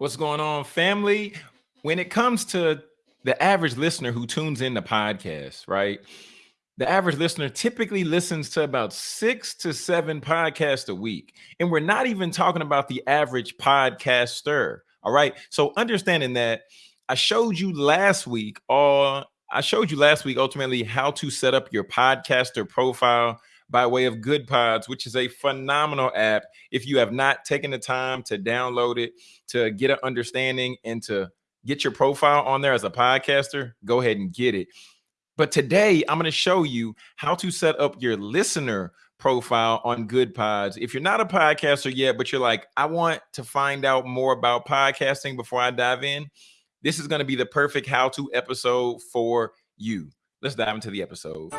What's going on, family? When it comes to the average listener who tunes in the podcast, right? The average listener typically listens to about six to seven podcasts a week. And we're not even talking about the average podcaster. All right. So understanding that I showed you last week or I showed you last week ultimately how to set up your podcaster profile by way of Good Pods, which is a phenomenal app. If you have not taken the time to download it, to get an understanding and to get your profile on there as a podcaster, go ahead and get it. But today I'm going to show you how to set up your listener profile on Good Pods. If you're not a podcaster yet, but you're like, I want to find out more about podcasting before I dive in, this is going to be the perfect how to episode for you. Let's dive into the episode.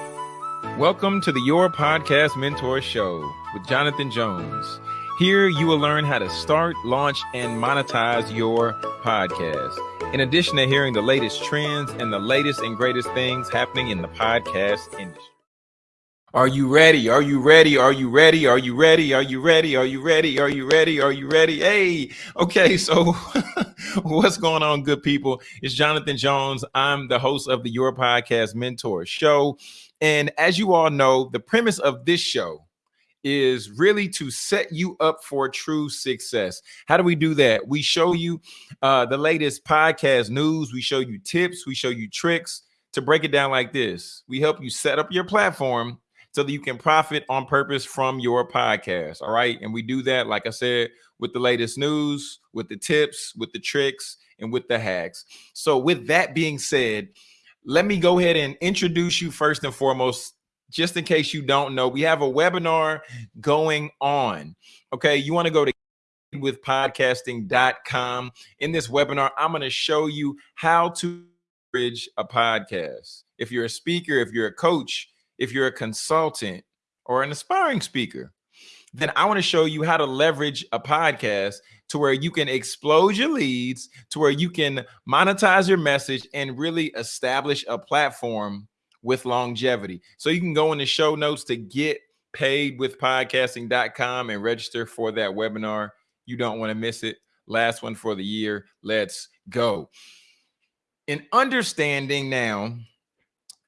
Welcome to the Your Podcast Mentor Show with Jonathan Jones. Here you will learn how to start, launch, and monetize your podcast. In addition to hearing the latest trends and the latest and greatest things happening in the podcast industry. Are you ready? Are you ready? Are you ready? Are you ready? Are you ready? Are you ready? Are you ready? Are you ready? Hey, okay. So, what's going on, good people? It's Jonathan Jones. I'm the host of the Your Podcast Mentor Show. And as you all know, the premise of this show is really to set you up for true success. How do we do that? We show you uh, the latest podcast news, we show you tips, we show you tricks. To break it down like this, we help you set up your platform so that you can profit on purpose from your podcast. All right. And we do that, like I said, with the latest news, with the tips, with the tricks, and with the hacks. So, with that being said, let me go ahead and introduce you first and foremost just in case you don't know we have a webinar going on. Okay you want to go to with podcasting.com in this webinar i'm going to show you how to bridge a podcast. If you're a speaker if you're a coach if you're a consultant or an aspiring speaker then I want to show you how to leverage a podcast to where you can explode your leads, to where you can monetize your message and really establish a platform with longevity. So you can go in the show notes to get paid with podcasting.com and register for that webinar. You don't want to miss it. Last one for the year. Let's go. In understanding now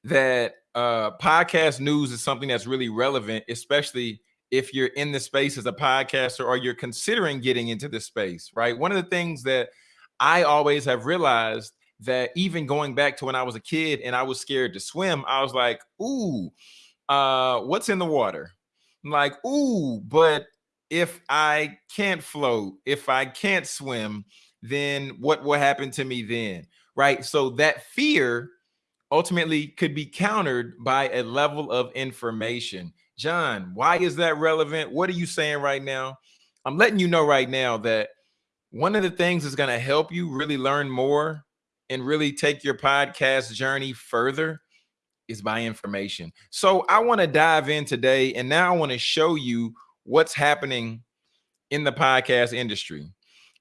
that uh, podcast news is something that's really relevant, especially if you're in the space as a podcaster or you're considering getting into the space, right? One of the things that I always have realized that even going back to when I was a kid and I was scared to swim, I was like, ooh, uh, what's in the water? I'm like, ooh, but if I can't float, if I can't swim, then what will happen to me then? Right. So that fear ultimately could be countered by a level of information. John, why is that relevant? What are you saying right now? I'm letting you know right now that one of the things that's going to help you really learn more and really take your podcast journey further is by information. So I want to dive in today and now I want to show you what's happening in the podcast industry.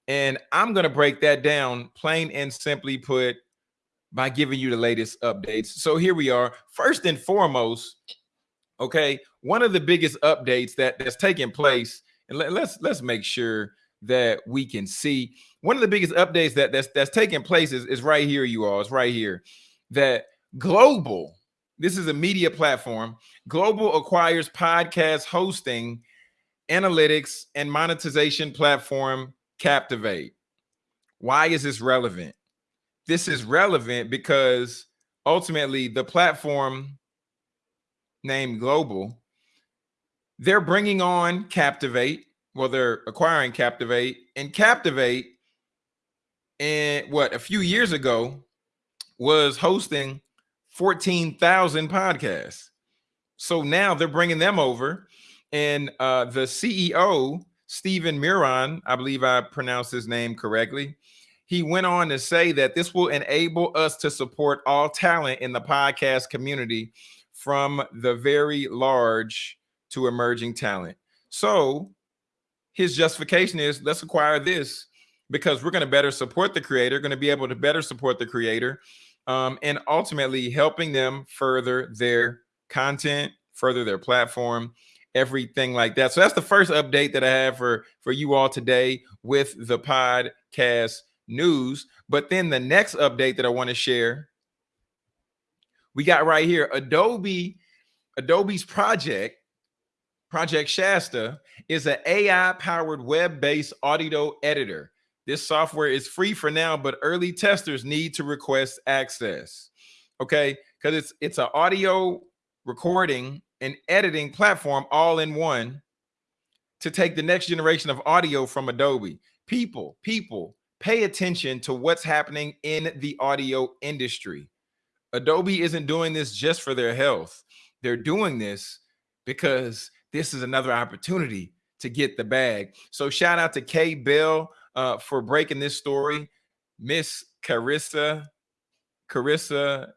And I'm going to break that down plain and simply put by giving you the latest updates. So here we are. First and foremost, okay, one of the biggest updates that that's taking place, and let, let's let's make sure that we can see one of the biggest updates that that's that's taking place is, is right here, you all. It's right here that global. This is a media platform. Global acquires podcast hosting, analytics, and monetization platform Captivate. Why is this relevant? This is relevant because ultimately the platform named Global they're bringing on Captivate. Well, they're acquiring Captivate, and Captivate, and what a few years ago was hosting 14,000 podcasts. So now they're bringing them over, and uh, the CEO, Stephen Miron, I believe I pronounced his name correctly. He went on to say that this will enable us to support all talent in the podcast community from the very large to emerging talent. So his justification is let's acquire this because we're going to better support the creator, going to be able to better support the creator, um, and ultimately helping them further their content, further their platform, everything like that. So that's the first update that I have for for you all today with the podcast news. But then the next update that I want to share, we got right here Adobe, Adobe's project, Project Shasta, is an AI powered web based audio editor. This software is free for now, but early testers need to request access. Okay, because it's it's an audio recording and editing platform all in one to take the next generation of audio from Adobe. People, people, pay attention to what's happening in the audio industry. Adobe isn't doing this just for their health. They're doing this because this is another opportunity to get the bag. So shout out to Kay Bell uh, for breaking this story. Miss Carissa, Carissa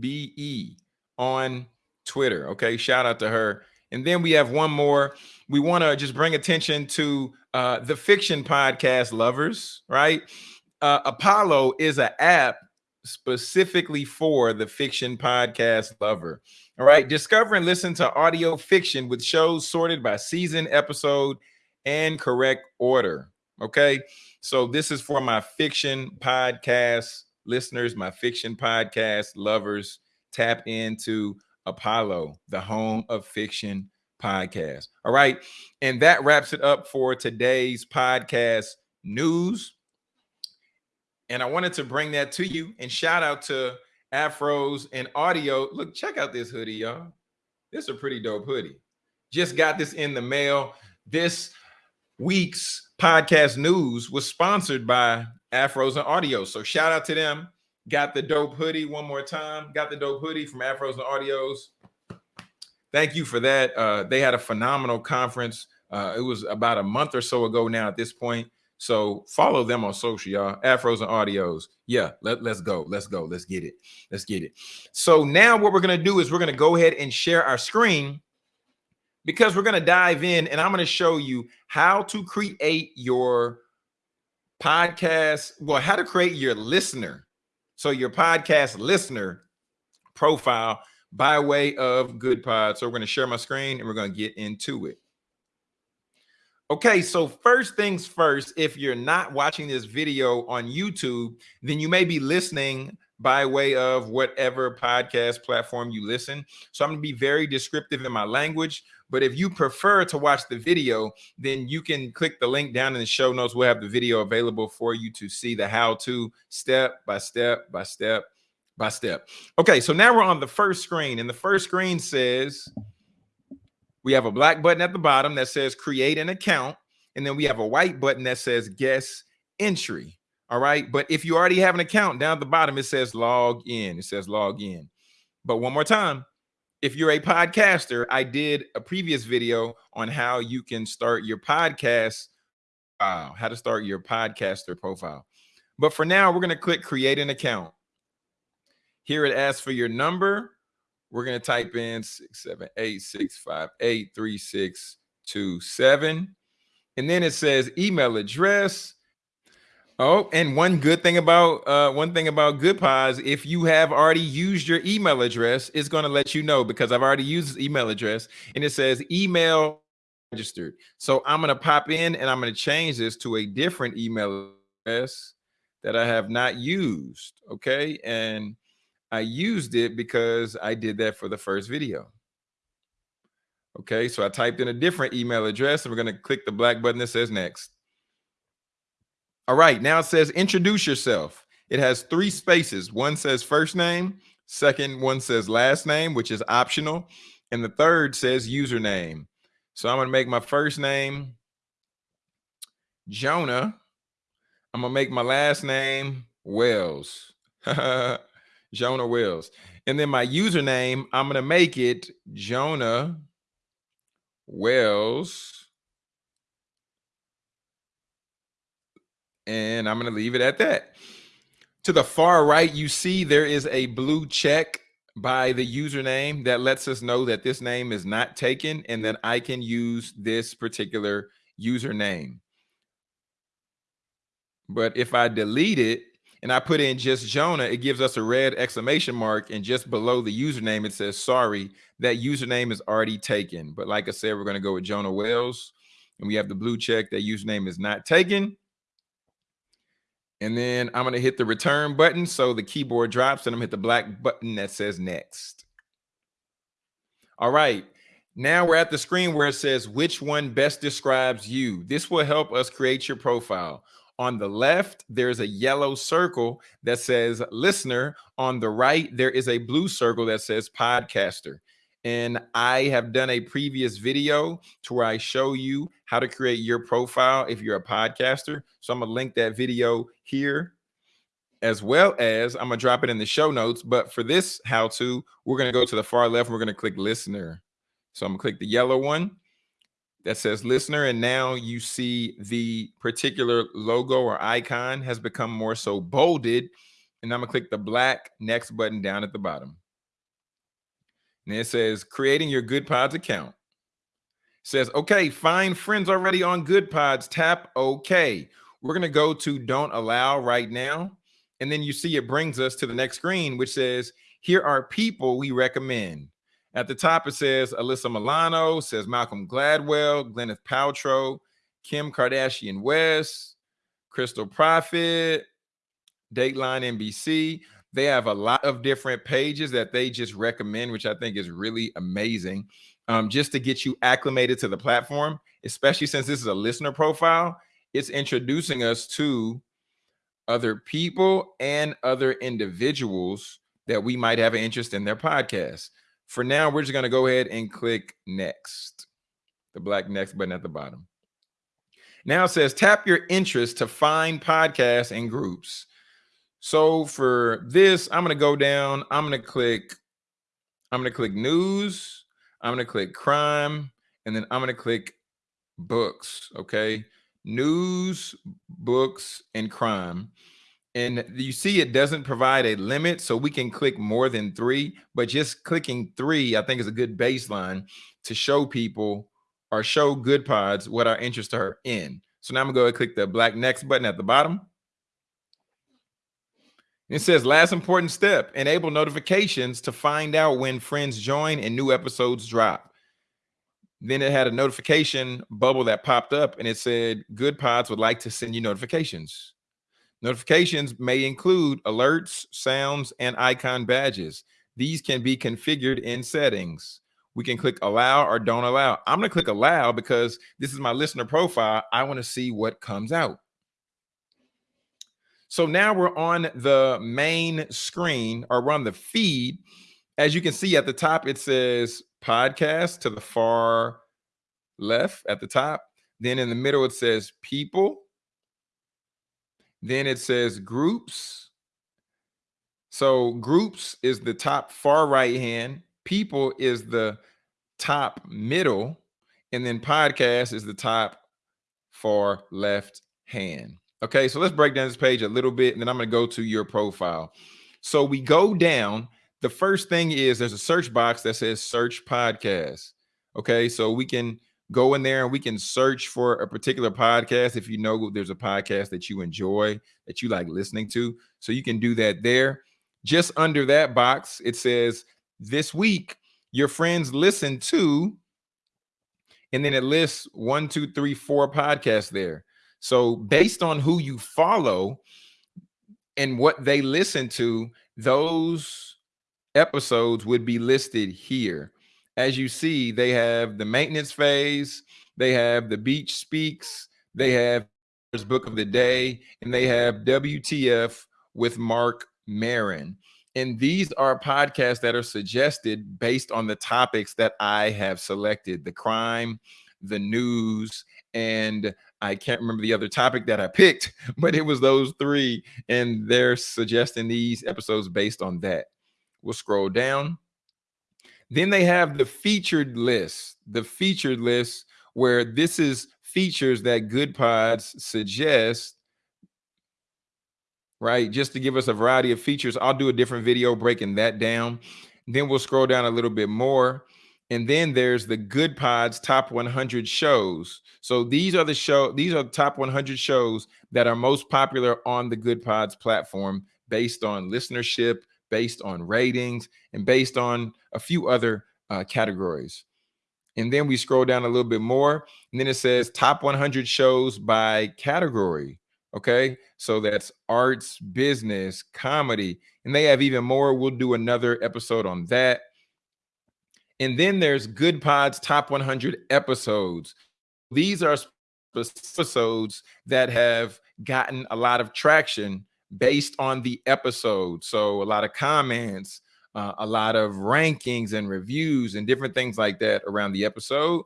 BE on Twitter. Okay, shout out to her. And then we have one more. We want to just bring attention to uh, the fiction podcast lovers, right? Uh, Apollo is an app specifically for the fiction podcast lover. All right. Discover and listen to audio fiction with shows sorted by season, episode, and correct order. Okay. So this is for my fiction podcast listeners, my fiction podcast lovers. Tap into Apollo, the home of fiction podcast. All right. And that wraps it up for today's podcast news. And I wanted to bring that to you and shout out to afros and audio. Look, check out this hoodie, y'all. This is a pretty dope hoodie. Just got this in the mail. This week's podcast news was sponsored by Afros and Audio. So shout out to them. Got the dope hoodie one more time. Got the dope hoodie from Afros and Audios. Thank you for that. Uh, they had a phenomenal conference. Uh, it was about a month or so ago now at this point. So follow them on social, y'all. Afros and audios. Yeah, let, let's go. Let's go. Let's get it. Let's get it. So now what we're going to do is we're going to go ahead and share our screen because we're going to dive in and I'm going to show you how to create your podcast. Well, how to create your listener. So your podcast listener profile by way of Goodpod. So we're going to share my screen and we're going to get into it. Okay, so first things first, if you're not watching this video on YouTube, then you may be listening by way of whatever podcast platform you listen. So I'm to be very descriptive in my language, but if you prefer to watch the video, then you can click the link down in the show notes. We'll have the video available for you to see the how to step by step by step by step. Okay, so now we're on the first screen, and the first screen says we have a black button at the bottom that says create an account. And then we have a white button that says guest entry. All right. But if you already have an account down at the bottom, it says log in. It says log in. But one more time, if you're a podcaster, I did a previous video on how you can start your podcast. Wow, how to start your podcaster profile. But for now, we're going to click create an account. Here it asks for your number, we're going to type in 678-658-3627. And then it says email address. Oh, and one good thing about uh, one thing about Good Goodpods, if you have already used your email address, it's going to let you know because I've already used this email address and it says email registered. So I'm going to pop in and I'm going to change this to a different email address that I have not used. Okay. And I used it because I did that for the first video. Okay, so I typed in a different email address and we're going to click the black button that says next. All right, now it says introduce yourself. It has three spaces. One says first name, second one says last name, which is optional, and the third says username. So I'm going to make my first name Jonah. I'm going to make my last name Wells. Jonah Wells. And then my username, I'm going to make it Jonah Wells. And I'm going to leave it at that. To the far right, you see there is a blue check by the username that lets us know that this name is not taken and that I can use this particular username. But if I delete it, and I put in just Jonah, it gives us a red exclamation mark. And just below the username, it says, sorry, that username is already taken. But like I said, we're going to go with Jonah Wells. And we have the blue check that username is not taken. And then I'm going to hit the return button. So the keyboard drops and I'm hit the black button that says next. All right. Now we're at the screen where it says which one best describes you. This will help us create your profile. On the left, there's a yellow circle that says listener. On the right, there is a blue circle that says podcaster. And I have done a previous video to where I show you how to create your profile if you're a podcaster. So I'm gonna link that video here as well as I'm gonna drop it in the show notes. But for this how to, we're gonna go to the far left. And We're gonna click listener. So I'm gonna click the yellow one that says listener. And now you see the particular logo or icon has become more so bolded. And I'm gonna click the black next button down at the bottom. And it says creating your Good Pods account. It says, okay, find friends already on Good Pods. Tap OK. We're to go to don't allow right now. And then you see it brings us to the next screen, which says, here are people we recommend. At the top, it says Alyssa Milano, says Malcolm Gladwell, Gwyneth Paltrow, Kim Kardashian West, Crystal Profit, Dateline NBC. They have a lot of different pages that they just recommend, which I think is really amazing. Um, just to get you acclimated to the platform, especially since this is a listener profile, it's introducing us to other people and other individuals that we might have an interest in their podcast. For now, we're just going to go ahead and click next, the black next button at the bottom. Now it says tap your interest to find podcasts and groups. So for this, I'm going to go down. I'm going to click. I'm going to click news. I'm going to click crime. And then I'm going to click books. Okay. News, books, and crime. And you see it doesn't provide a limit. So we can click more than three. But just clicking three, I think, is a good baseline to show people or show good pods what our interests are in. So now I'm to go and click the black next button at the bottom. It says last important step, enable notifications to find out when friends join and new episodes drop. Then it had a notification bubble that popped up and it said good pods would like to send you notifications. Notifications may include alerts, sounds, and icon badges. These can be configured in settings. We can click allow or don't allow. I'm going to click allow because this is my listener profile. I want to see what comes out. So now we're on the main screen or we're on the feed. As you can see at the top, it says podcast to the far left at the top. Then in the middle, it says people. Then it says groups. So groups is the top far right hand. People is the top middle. And then podcast is the top far left hand. Okay, so let's break down this page a little bit, and then I'm going to go to your profile. So we go down. The first thing is there's a search box that says search podcast. Okay, so we can go in there and we can search for a particular podcast if you know there's a podcast that you enjoy that you like listening to. So you can do that there. Just under that box, it says this week your friends listen to, and then it lists one, two, three, four podcasts there. So based on who you follow and what they listen to, those episodes would be listed here. As you see, they have the maintenance phase, they have the beach speaks, they have book of the day, and they have WTF with Marc Maron. And these are podcasts that are suggested based on the topics that I have selected the crime, the news, and I can't remember the other topic that I picked, but it was those three. And they're suggesting these episodes based on that. We'll scroll down. Then they have the featured list, the featured list where this is features that Good Pods suggest, right? Just to give us a variety of features. I'll do a different video breaking that down. Then we'll scroll down a little bit more and then there's the Good Pods top 100 shows. So these are the show these are the top 100 shows that are most popular on the Good Pods platform based on listenership, based on ratings, and based on a few other uh, categories. And then we scroll down a little bit more, and then it says top 100 shows by category. Okay. So that's arts, business, comedy, and they have even more. We'll do another episode on that. And then there's Good Pods Top 100 episodes. These are episodes that have gotten a lot of traction based on the episode. So a lot of comments, uh, a lot of rankings and reviews and different things like that around the episode.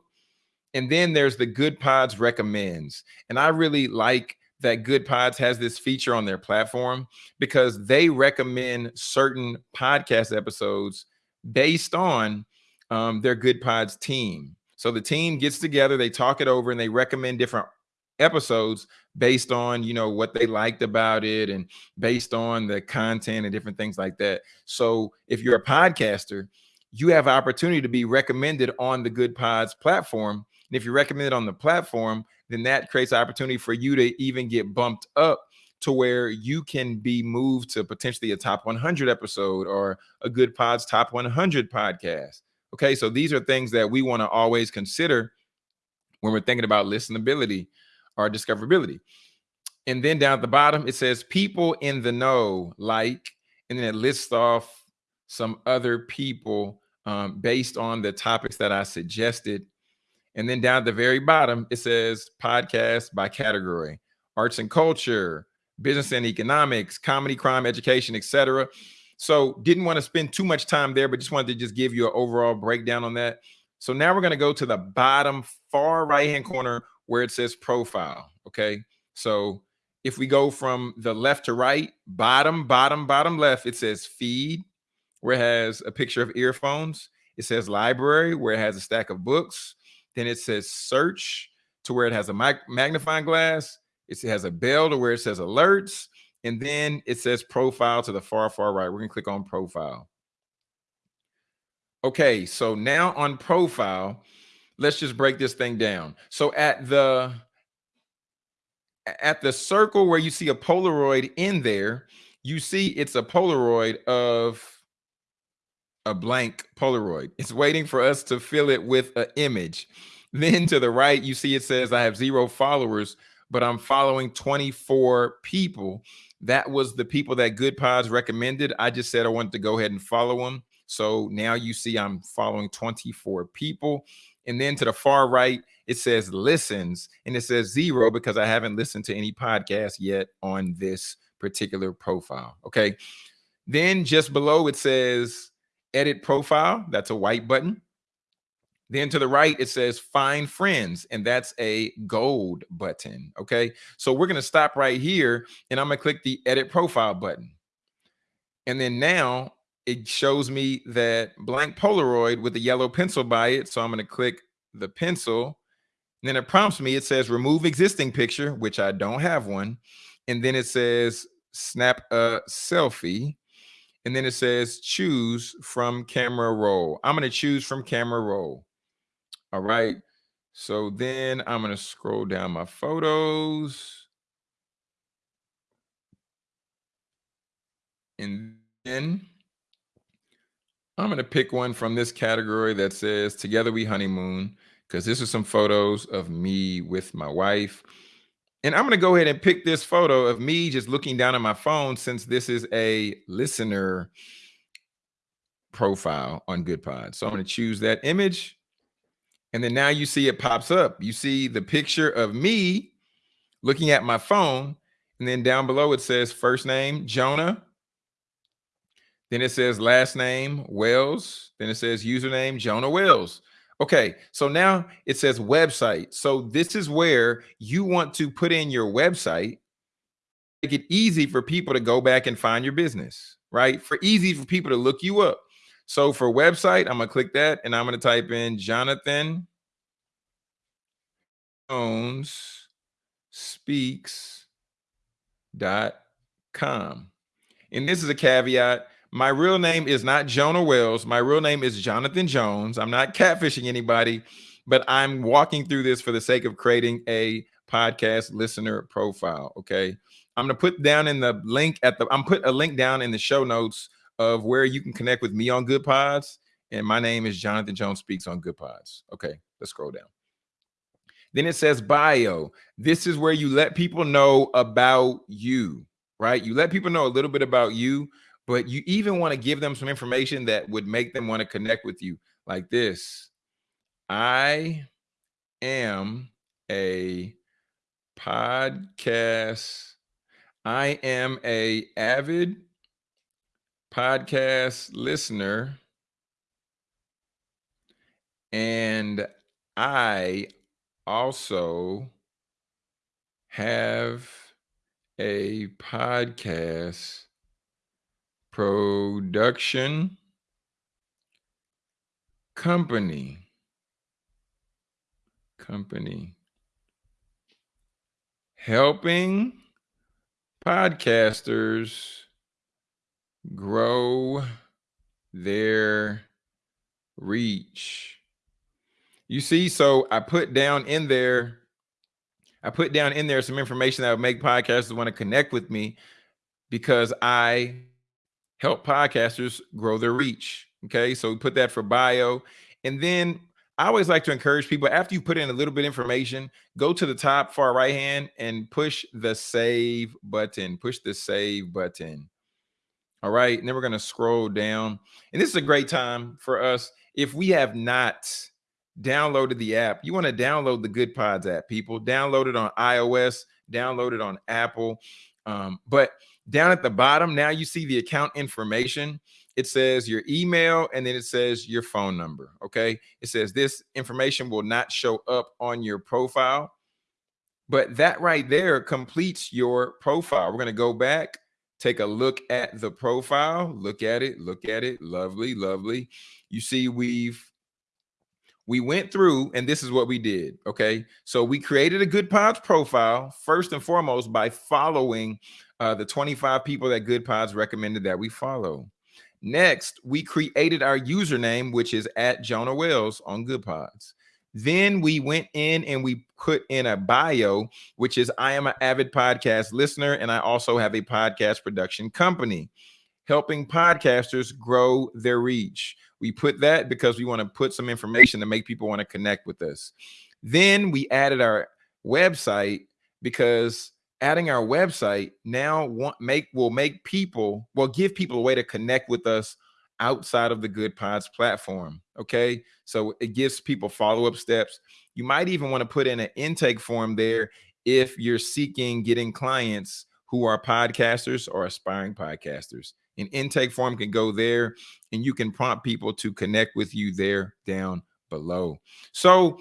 And then there's the Good Pods recommends. And I really like that Good Pods has this feature on their platform because they recommend certain podcast episodes based on um, their Good Pods team. So the team gets together, they talk it over, and they recommend different episodes based on you know what they liked about it and based on the content and different things like that. So if you're a podcaster, you have opportunity to be recommended on the Good Pods platform. And if you're recommended on the platform, then that creates opportunity for you to even get bumped up to where you can be moved to potentially a top 100 episode or a Good Pods top 100 podcast. Okay, so these are things that we want to always consider when we're thinking about listenability or discoverability. And then down at the bottom, it says people in the know, like, and then it lists off some other people um, based on the topics that I suggested. And then down at the very bottom, it says podcast by category, arts and culture, business and economics, comedy, crime, education, etc. So didn't want to spend too much time there, but just wanted to just give you an overall breakdown on that. So now we're going to go to the bottom far right hand corner where it says profile. Okay. So if we go from the left to right, bottom, bottom, bottom left, it says feed, where it has a picture of earphones. It says library, where it has a stack of books. Then it says search to where it has a magnifying glass. It has a bell to where it says alerts. And then it says profile to the far, far right. We're going to click on profile. Okay, so now on profile, let's just break this thing down. So at the at the circle where you see a Polaroid in there, you see it's a Polaroid of a blank Polaroid. It's waiting for us to fill it with an image. Then to the right, you see it says I have zero followers, but I'm following 24 people. That was the people that Good Pods recommended. I just said I wanted to go ahead and follow them. So now you see I'm following 24 people. And then to the far right, it says listens and it says zero because I haven't listened to any podcast yet on this particular profile. Okay. Then just below it says edit profile. That's a white button. Then to the right, it says find friends, and that's a gold button. Okay. So we're going to stop right here and I'm going to click the edit profile button. And then now it shows me that blank Polaroid with a yellow pencil by it. So I'm going to click the pencil. And then it prompts me, it says remove existing picture, which I don't have one. And then it says snap a selfie. And then it says choose from camera roll. I'm going to choose from camera roll. All right. So then I'm going to scroll down my photos. And then I'm going to pick one from this category that says Together We Honeymoon, because this is some photos of me with my wife. And I'm going to go ahead and pick this photo of me just looking down at my phone since this is a listener profile on GoodPod. So I'm going to choose that image. And then now you see it pops up. You see the picture of me looking at my phone. And then down below it says first name, Jonah. Then it says last name Wells. Then it says username Jonah Wells. Okay, so now it says website. So this is where you want to put in your website, make it easy for people to go back and find your business, right? For easy for people to look you up. So for website, I'm gonna click that and I'm gonna type in Jonathan Jones speaks dot com. And this is a caveat my real name is not Jonah Wells. My real name is Jonathan Jones. I'm not catfishing anybody, but I'm walking through this for the sake of creating a podcast listener profile. Okay. I'm gonna put down in the link at the I'm put a link down in the show notes of where you can connect with me on Good Pods. And my name is Jonathan Jones Speaks on Good Pods. Okay, let's scroll down. Then it says bio. This is where you let people know about you, right? You let people know a little bit about you, but you even want to give them some information that would make them want to connect with you like this. I am a podcast. I am a avid podcast listener and I also have a podcast production company company helping podcasters grow their reach. You see, so I put down in there, I put down in there some information that would make podcasters want to connect with me because I help podcasters grow their reach. Okay, so we put that for bio. And then I always like to encourage people after you put in a little bit of information, go to the top far right hand and push the save button. Push the save button. All right. And then we're going to scroll down. And this is a great time for us. If we have not downloaded the app, you want to download the Good Pods app, people. Download it on iOS, download it on Apple. Um, but down at the bottom, now you see the account information. It says your email and then it says your phone number. Okay. It says this information will not show up on your profile. But that right there completes your profile. We're going to go back take a look at the profile look at it look at it lovely lovely you see we've we went through and this is what we did okay? So we created a good pods profile first and foremost by following uh, the 25 people that good pods recommended that we follow. Next we created our username which is at jonah wells on good pods. Then we went in and we put in a bio, which is I am an avid podcast listener and I also have a podcast production company helping podcasters grow their reach. We put that because we want to put some information to make people want to connect with us. Then we added our website because adding our website now want make will make people will give people a way to connect with us outside of the Good Pods platform. Okay. So it gives people follow up steps. You might even want to put in an intake form there if you're seeking getting clients who are podcasters or aspiring podcasters. An intake form can go there and you can prompt people to connect with you there down below. So,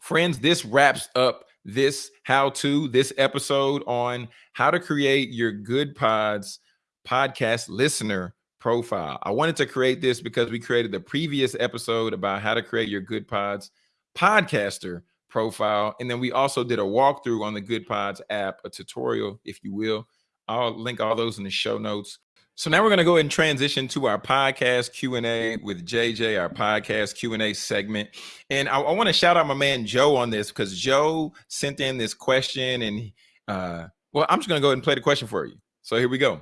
friends, this wraps up this how to, this episode on how to create your Good Pods podcast listener profile. I wanted to create this because we created the previous episode about how to create your Good Pods podcaster profile. And then we also did a walkthrough on the Good Pods app, a tutorial, if you will. I'll link all those in the show notes. So now we're going to go ahead and transition to our podcast Q&A with JJ, our podcast Q&A segment. And I, I want to shout out my man Joe on this because Joe sent in this question and uh, well, I'm just going to go ahead and play the question for you. So here we go.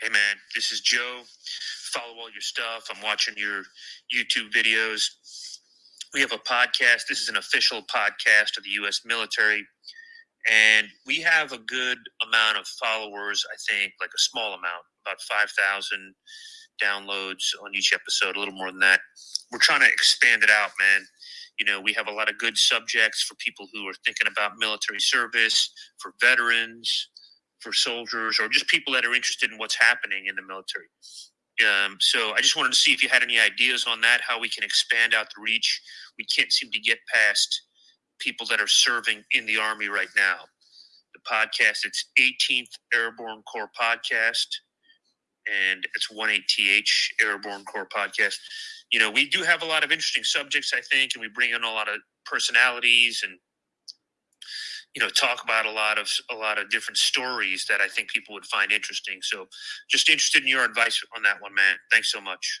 Hey man, this is Joe. Follow all your stuff. I'm watching your YouTube videos. We have a podcast. This is an official podcast of the U.S. military. And we have a good amount of followers, I think, like a small amount, about 5,000 downloads on each episode, a little more than that. We're trying to expand it out, man. You know, we have a lot of good subjects for people who are thinking about military service, for veterans, for soldiers or just people that are interested in what's happening in the military. Um, so I just wanted to see if you had any ideas on that, how we can expand out the reach. We can't seem to get past people that are serving in the Army right now. The podcast, it's 18th Airborne Corps Podcast, and it's 18th Airborne Corps Podcast. You know, we do have a lot of interesting subjects, I think, and we bring in a lot of personalities and you know talk about a lot of a lot of different stories that I think people would find interesting. So, just interested in your advice on that one, man. Thanks so much.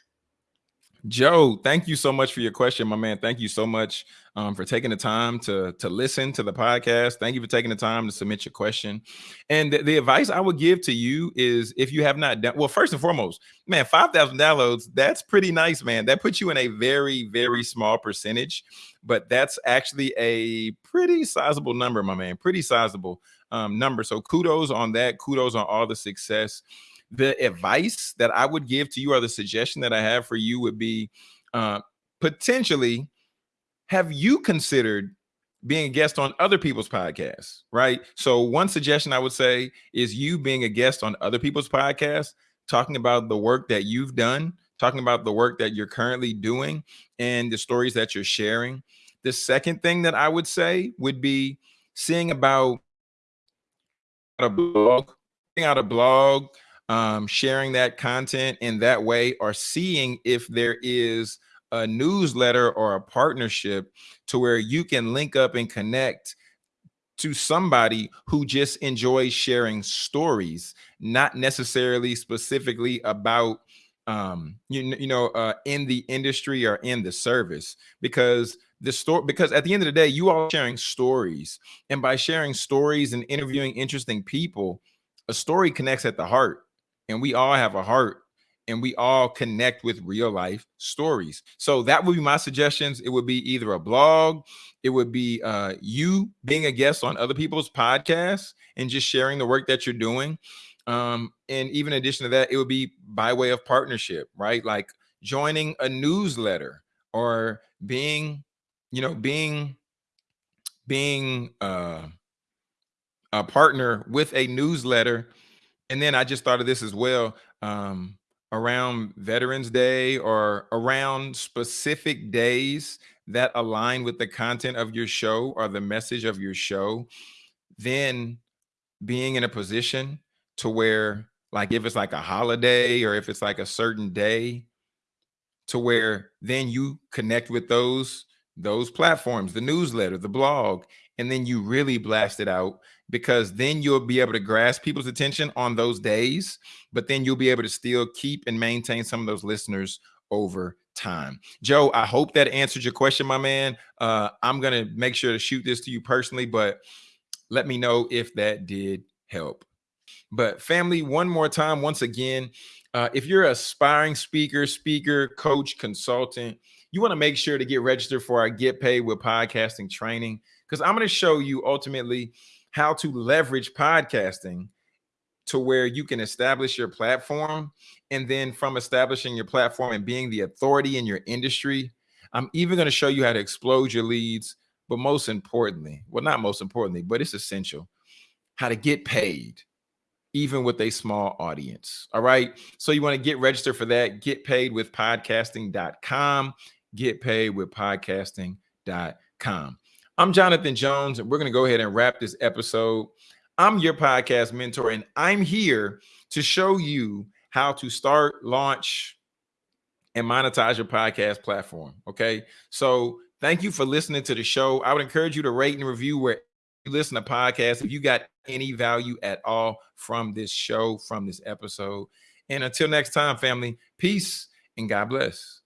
Joe, thank you so much for your question, my man. Thank you so much um, for taking the time to to listen to the podcast. Thank you for taking the time to submit your question. And the, the advice I would give to you is if you have not done well, first and foremost, man, five thousand downloads. That's pretty nice, man. That puts you in a very very small percentage, but that's actually a pretty sizable number, my man. Pretty sizable um, number. So kudos on that. Kudos on all the success the advice that I would give to you or the suggestion that I have for you would be uh, potentially have you considered being a guest on other people's podcasts, right? So one suggestion I would say is you being a guest on other people's podcasts, talking about the work that you've done, talking about the work that you're currently doing and the stories that you're sharing. The second thing that I would say would be seeing about a blog, out a blog, um, sharing that content in that way or seeing if there is a newsletter or a partnership to where you can link up and connect to somebody who just enjoys sharing stories, not necessarily specifically about um you, you know uh in the industry or in the service because the story because at the end of the day you are sharing stories and by sharing stories and interviewing interesting people a story connects at the heart and we all have a heart and we all connect with real life stories. So that would be my suggestions. It would be either a blog, it would be uh, you being a guest on other people's podcasts and just sharing the work that you're doing. Um, and even in addition to that, it would be by way of partnership, right? Like joining a newsletter or being, you know, being being uh, a partner with a newsletter and then I just thought of this as well. Um, around Veterans Day or around specific days that align with the content of your show or the message of your show, then being in a position to where, like, if it's like a holiday or if it's like a certain day, to where then you connect with those those platforms, the newsletter, the blog, and then you really blast it out because then you'll be able to grasp people's attention on those days, but then you'll be able to still keep and maintain some of those listeners over time. Joe, I hope that answered your question, my man. Uh, I'm going to make sure to shoot this to you personally, but let me know if that did help. But family, one more time, once again, uh, if you're an aspiring speaker, speaker, coach, consultant, you want to make sure to get registered for our Get Paid with Podcasting training because I'm going to show you ultimately how to leverage podcasting to where you can establish your platform. And then from establishing your platform and being the authority in your industry, I'm even going to show you how to explode your leads. But most importantly, well, not most importantly, but it's essential how to get paid even with a small audience. All right. So you want to get registered for that, get paid with podcasting.com get paid with podcasting.com. I'm Jonathan Jones, and we're going to go ahead and wrap this episode. I'm your podcast mentor, and I'm here to show you how to start, launch, and monetize your podcast platform. Okay. So thank you for listening to the show. I would encourage you to rate and review where you listen to podcasts if you got any value at all from this show, from this episode. And until next time, family, peace and God bless.